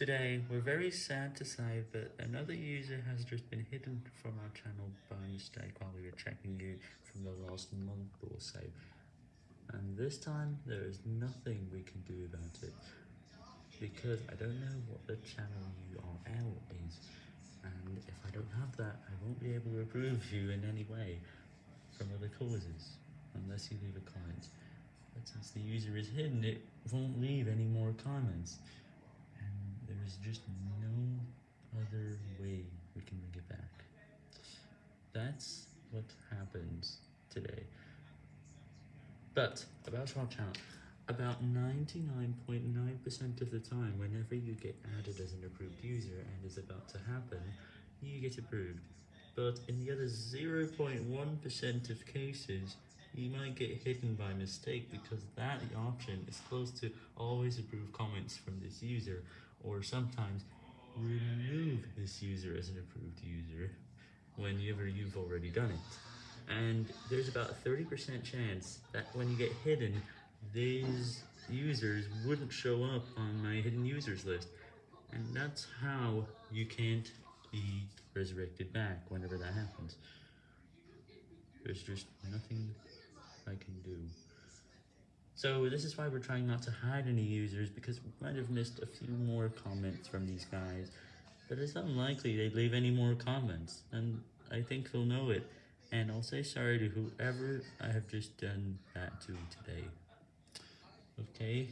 Today, we're very sad to say that another user has just been hidden from our channel by mistake while we were checking you from the last month or so. And this time, there is nothing we can do about it, because I don't know what the channel URL is, and if I don't have that, I won't be able to approve you in any way from other causes, unless you leave a comment. But since the user is hidden, it won't leave any more comments. And there is just no other way we can bring it back. That's what happens today. But, about our channel, about 99.9% of the time, whenever you get added as an approved user and is about to happen, you get approved. But in the other 0.1% of cases, you might get hidden by mistake because that option is close to always approve comments from this user, or sometimes remove this user as an approved user whenever you've already done it. And there's about a 30% chance that when you get hidden, these users wouldn't show up on my hidden users list. And that's how you can't be resurrected back whenever that happens. There's just nothing. So this is why we're trying not to hide any users, because we might have missed a few more comments from these guys, but it's unlikely they'd leave any more comments, and I think they'll know it, and I'll say sorry to whoever I have just done that to today. Okay?